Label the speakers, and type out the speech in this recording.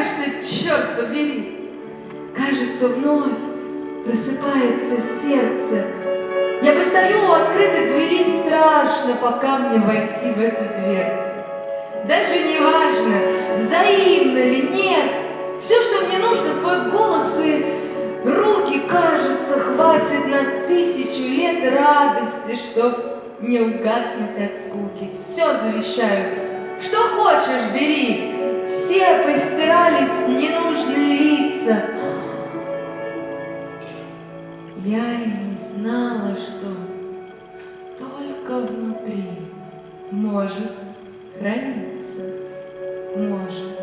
Speaker 1: появишься, черт побери. Кажется, вновь просыпается сердце. Я постою у открытой двери, страшно, пока мне войти в эту дверцу. Даже не важно, взаимно ли нет, все, что мне нужно, твой голос и руки, кажется, хватит на тысячу лет радости, чтоб не угаснуть от скуки. Все завещаю, что хочешь, бери, сердца. Я и не знала, что столько внутри может храниться, может.